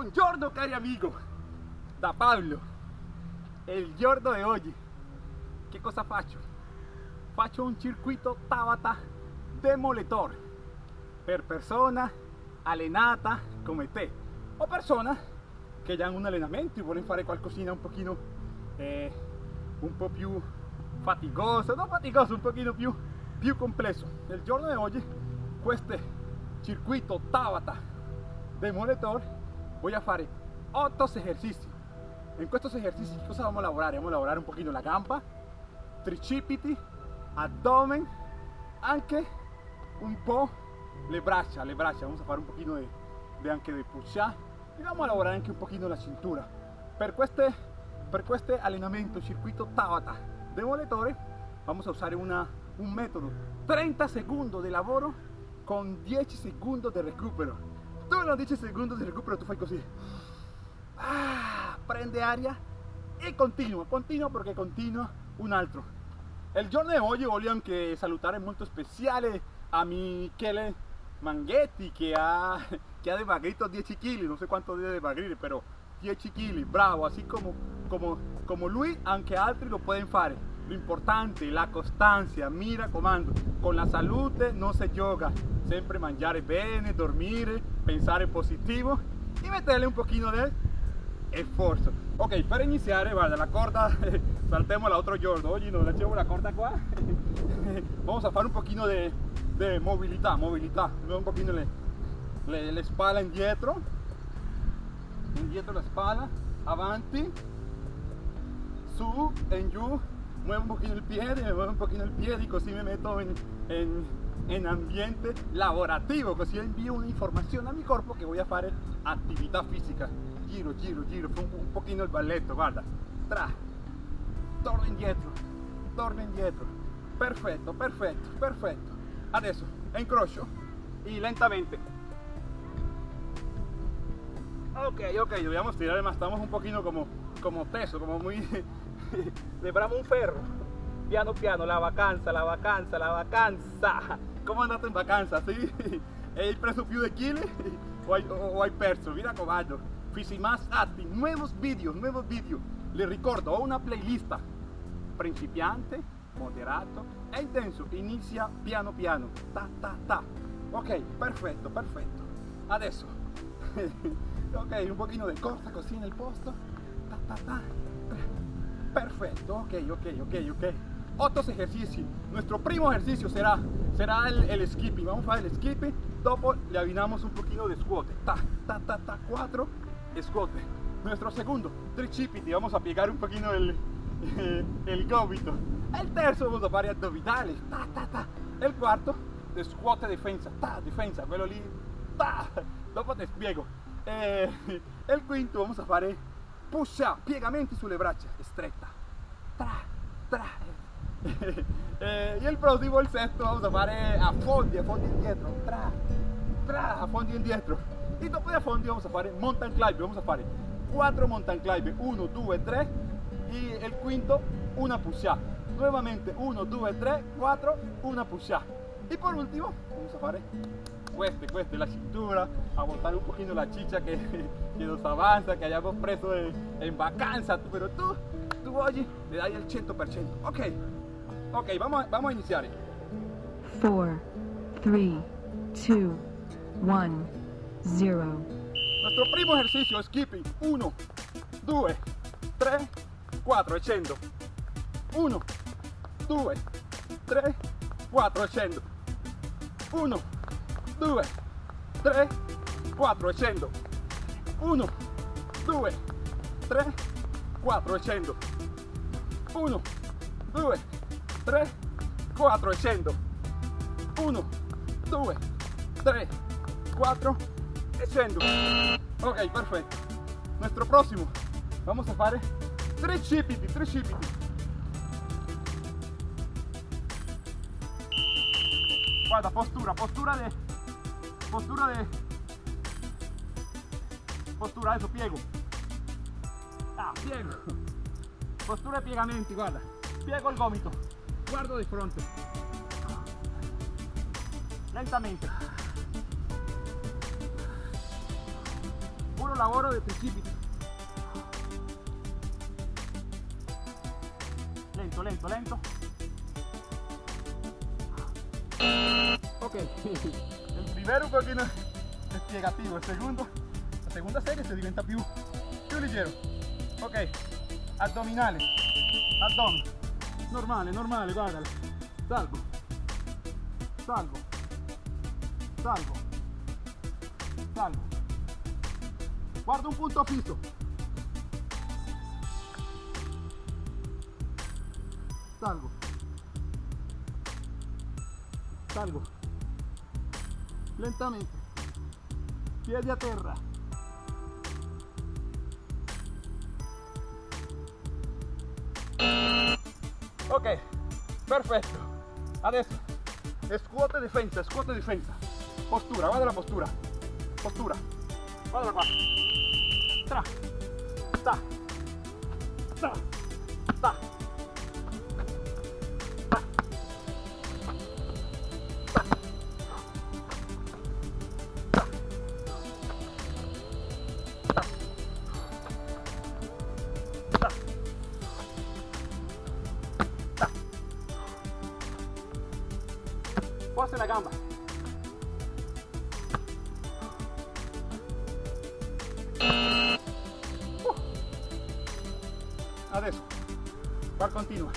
Buongiorno cari amigo, da Pablo, il giorno di oggi, che cosa faccio? Faccio un circuito Tabata demoletore per persona allenata come te o persona che già hanno un allenamento e vogliono fare qualcosina un pochino eh, un po' più faticoso, no faticoso, un pochino più, più complesso. Nel giorno di oggi questo circuito Tabata demoletore voy a fare 8 ejercicios. En estos ejercicios, ¿qué cosa vamos a elaborar? Vamos a elaborar un poquito la gamba, tricipiti, abdomen, anche un po' le braccia, le braccia. Vamos a fare un poquito de, de anche de push up y vamos a elaborar anche un poquito la cintura. Per este, per este allenamento circuito Tabata de moletore vamos a usar una, un método 30 segundos de lavoro con 10 segundos de recupero non 10 secondi di recupero tu fai così ah, prende aria e continua continua perché continua un altro. Il giorno di oggi voglio anche salutare molto speciale a Michele Manghetti che ha, che ha dimagrito 10 kg non so quanto deve dimagrire però 10 kg bravo. Así como, como, como lui anche altri lo pueden fare lo importante la costanza mira comando. Con la salute non si gioca sempre mangiare bene dormire pensare positivo y meterle un poquito de esfuerzo. Ok para iniciar guarda la corda saltemos la otro giorno oggi non llevo la corda qua vamos a fare un poquito de, de movilidad movilidad. Un poquito le, le, le spalla indietro indietro la spalla avanti. Su en giù muevo un poquito el pie, me muevo un poquito el pie y así me meto en, en, en, ambiente lavorativo, así envío una información a mi cuerpo que voy a hacer actividad física. Giro, giro, giro, un, un poquito el balletto, guarda. Tra, torno indietro, torno indietro. Perfecto, perfecto, perfecto. Adesso incrocio y lentamente. Ok, ok, dobbiamo tirar más, estamos un poquito como, como teso, como muy Lembramos un ferro. Piano piano, la vacanza, la vacanza, la vacanza. ¿Cómo andaste en vacanza? ¿Sí? ¿Hai preso più de chili o hai, o hai perso? Mira. Fisi más nuevos vídeos, nuevos vídeos. Le ricordo, ho una playlist principiante, moderato e intenso. Inizia piano piano. Ta ta ta. Ok, perfetto, perfetto. Adesso. ok, un pochino de corta così nel posto. Ta ta ta. Perfecto, ok, ok, ok, ok. Otros ejercicios. Nuestro primo ejercicio será, será el, skipping. Vamos a el skipping. Dopo le avinamos un poquito de squat. Ta, ta, ta, ta, cuatro squat. Nuestro segundo, tricipiti. Vamos a pegar un poquito el, el gomito. El terzo vamos a fare abdominales. Ta, ta, ta. El cuarto, de squat defensa. Ta, defensa. Quello lì. Ta. Dopo te spiego. Eh, el quinto vamos a fare push up, piegamenti sulle braccia, stretta, tra, tra. eh, y el próximo, el sexto, vamos a fare a fondi, a fondi indietro, tra, tra, a fondi indietro. Y dopo a fondi vamos a fare mountain climb, vamos a fare 4 mountain climb, 1, 2, 3 y el quinto una push up. Nuevamente 1, 2, 3, 4, una push up. Y por último, vamos a fare cueste, cueste la cintura, a botar un poquito la chicha que, que nos avanza, que hayamos preso en, en vacanza, pero tú, tú oye, le das el 100%. Ok, ok, vamos, vamos a iniciar. 4, 3, 2, 1, 0. Nuestro primo ejercicio, skipping. 1, 2, 3, 4, echando. 1, 2, 3, 4, echando. 1, 2, 3, 4 scendo. 1, 2, 3, 4 scendo. 1, 2, 3, 4 scendo. 1, 2, 3, 4 e scendo. Ok perfetto. Nuestro próximo vamos a fare 3 cipiti 3 cipiti guarda postura postura de postura de postura eso piego. Ah piego postura de piegamenti guarda piego il gomito guardo di fronte. Lentamente. Uno lavoro de precipito. Lento, lento, lento. Ok, il primo un pochino spiegativo, il secondo, la seconda serie si diventa più, più leggero. Ok, addominale, addome, normale, normale, guardalo, salgo, salgo, salgo, salgo, guarda un punto fisso, salgo, salgo, lentamente, piedi a terra. Ok, perfetto. Adesso scuote e difesa, scuote e difesa. Postura, guarda la postura. Postura. Guarda qua. Tra. Sta. Sta. Gamba. Uh. Adesso, qua continua.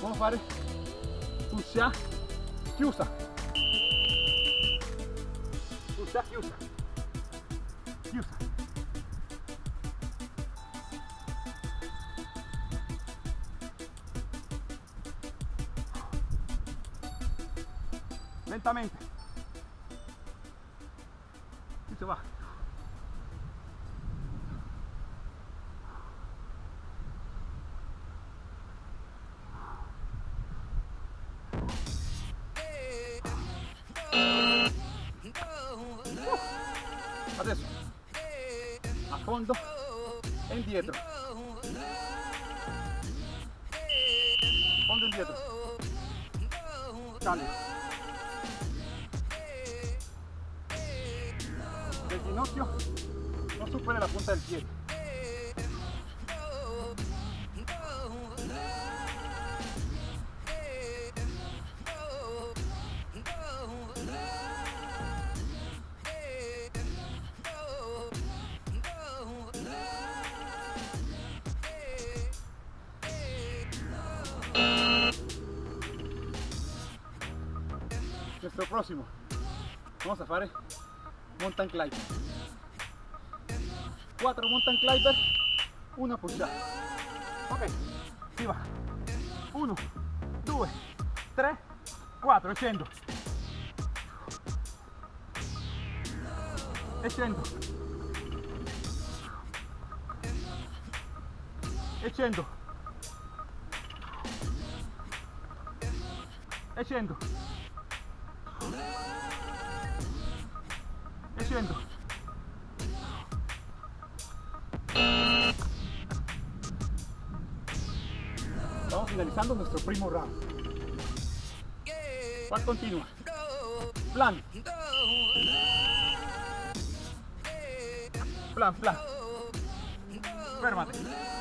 Vamos a fare pusha chiusa. Pusha chiusa. Chiusa. Lentamente. Y se va. Adesso a fondo e indietro. Fondo e indietro. Cambio. Pinocchio no supere la punta del pie. Nuestro próximo, vamos a hacer eh. mountain climbing. 4 mountain climbers, una pulsada. Ok, si va. 1, 2, 3, 4, scendo. E scendo. E scendo. Nuestro primo round. ¿Cuál continúa? Plan. Plan, plan. Férmate.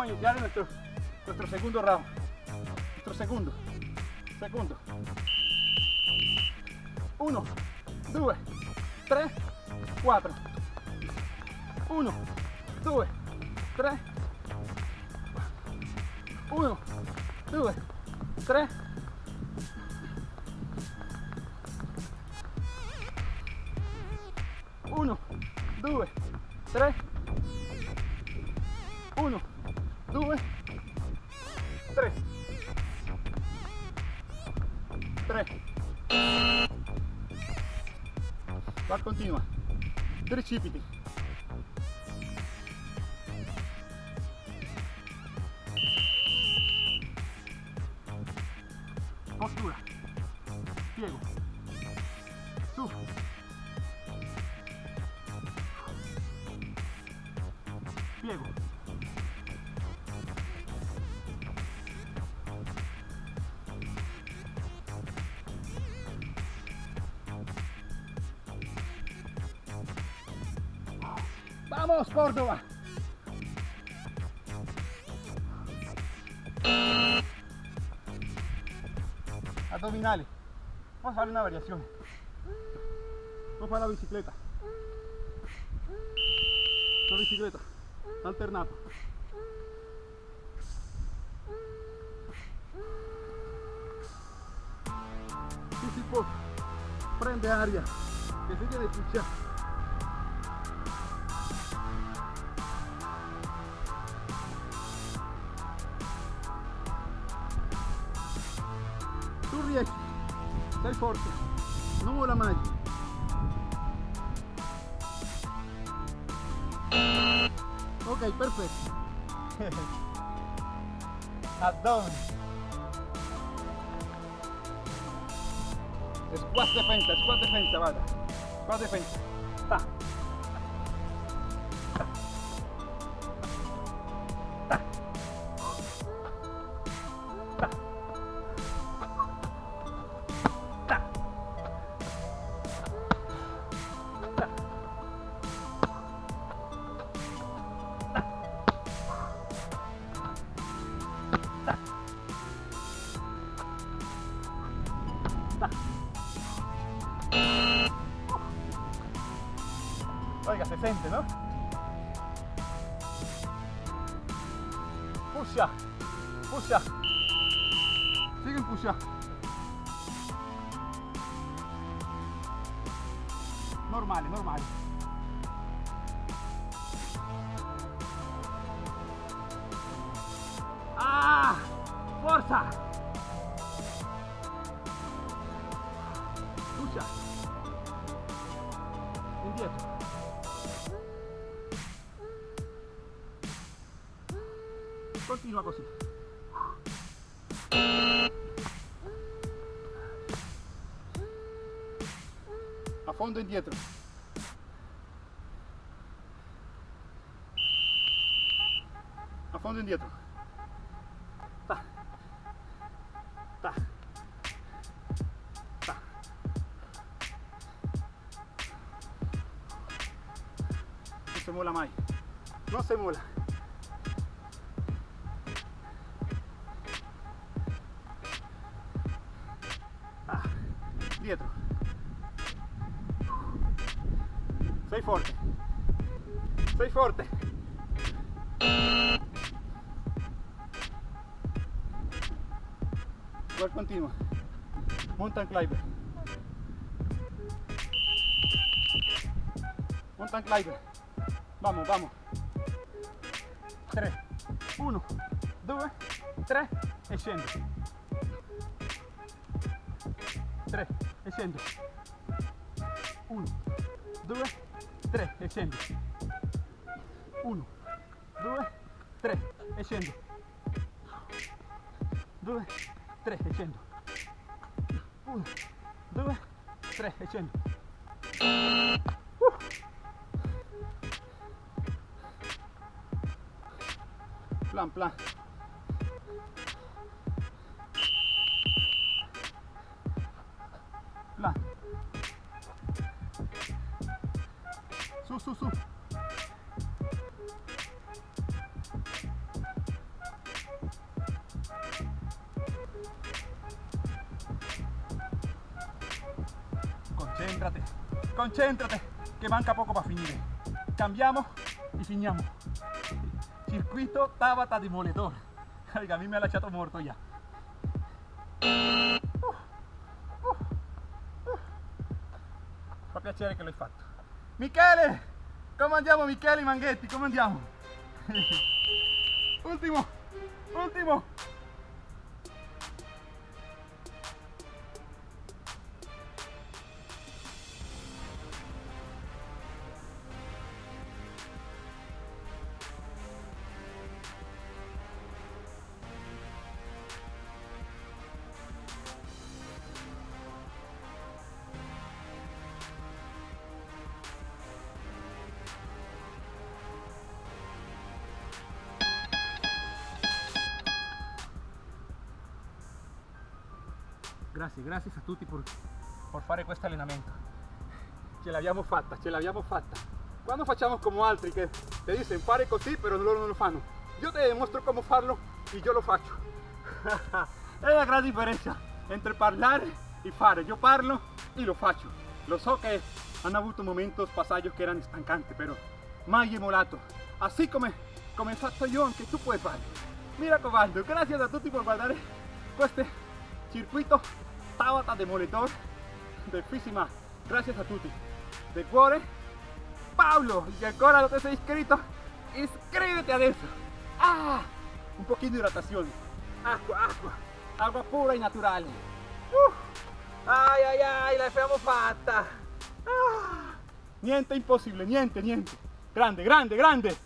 Vamos a iniciar nuestro, nuestro segundo round. Nuestro secondo, secondo. Uno, due, tre, quattro. Uno, due, tre. Uno, due, tre. 3 va continua. Precipiti Vamos, Córdoba. Abdominales. Vamos a darle una variación. Vamos para la bicicleta. La bicicleta. Alternato. Po. Prende aria. Que sigue de puchar. Forte, non vola mai. Ok, perfetto. Abdomen. Squat defensa, squat defensa, vada. Squat defensa. Ta. puxa, puxa, sigam puxa. Normale, normale. Ah, força. Continua così. A fondo indietro. A fondo indietro. Ta. Ta. Ta. No se mola mai. No se mola. Dietro. Sei forte. Sei forte. Igual continua. Mountain climber. Mountain climber. Vamos, vamos. 3, 1, 2, 3 e scendo. 3 Escendo. 1, 2, 3, escendo. 1, 2, 3, escendo. 2, 3, escendo. 1, 2, 3, escendo. Plan, plan. Sub, sub, sub. Concéntrate, concéntrate, que manca poco para finir. Cambiamos y fiñamos. Circuito Tabata de Moledor. a mí me ha echado muerto ya. Fa piacere che l'hai fatto. Michele! Come andiamo Michele Manghetti? Come andiamo? ultimo! Ultimo! Grazie, grazie a tutti per, per fare questo allenamento. Ce l'abbiamo fatta, ce l'abbiamo fatta. Quando facciamo come altri che ti dicono fare così, però loro non lo fanno. Io ti dimostro come farlo e io lo faccio. È la gran differenza entre parlare e fare. Io parlo e lo faccio. Lo so che hanno avuto momenti passaggi che erano stancanti, però mai emulato. Así come, come fatto io, anche tu puoi fare. Mi raccomando, grazie a tutti per guardare queste circuito Tabata Demoledor del Físima. Gracias a tutti. De cuore, Pablo, y ancora no te sei iscrito, iscríbete adesso. Ah, un pochino di hidratazione. Acqua, acqua, acqua pura e naturale. Uh, ai ai ai, l'abbiamo fatta. Ah, niente impossibile, niente, niente. Grande, grande, grande.